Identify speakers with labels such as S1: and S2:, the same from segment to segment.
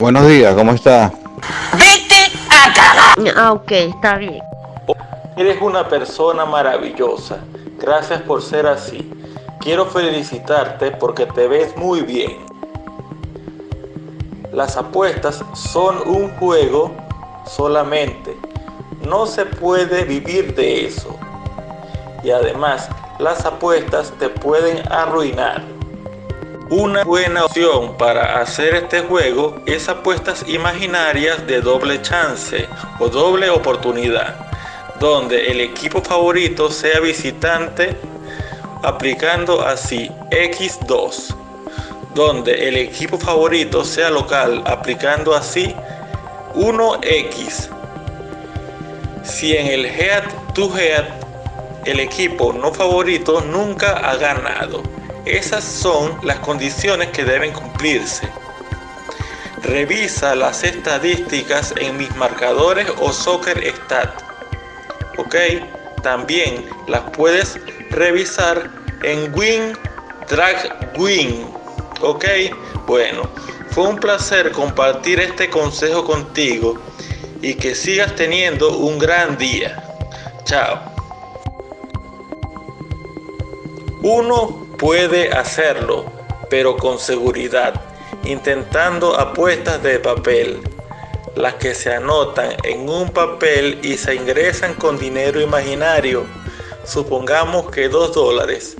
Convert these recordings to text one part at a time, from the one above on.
S1: Buenos días, ¿cómo está?
S2: Ah, ok, está bien.
S3: Eres una persona maravillosa. Gracias por ser así. Quiero felicitarte porque te ves muy bien. Las apuestas son un juego solamente. No se puede vivir de eso. Y además, las apuestas te pueden arruinar. Una buena opción para hacer este juego es apuestas imaginarias de doble chance o doble oportunidad, donde el equipo favorito sea visitante aplicando así X2, donde el equipo favorito sea local aplicando así 1X. Si en el head to head el equipo no favorito nunca ha ganado. Esas son las condiciones que deben cumplirse. Revisa las estadísticas en mis marcadores o Soccer Stat. Ok, también las puedes revisar en Win Drag Win. Ok, bueno, fue un placer compartir este consejo contigo y que sigas teniendo un gran día. Chao. Puede hacerlo, pero con seguridad, intentando apuestas de papel, las que se anotan en un papel y se ingresan con dinero imaginario, supongamos que 2 dólares,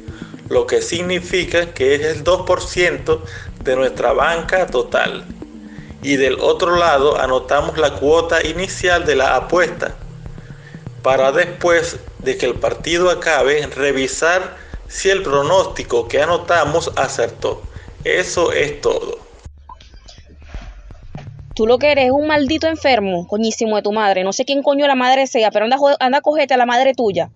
S3: lo que significa que es el 2% de nuestra banca total. Y del otro lado anotamos la cuota inicial de la apuesta, para después de que el partido acabe revisar si el pronóstico que anotamos acertó. Eso es todo.
S2: Tú lo que eres es un maldito enfermo, coñísimo de tu madre. No sé quién coño la madre sea, pero anda, anda a cogerte a la madre tuya.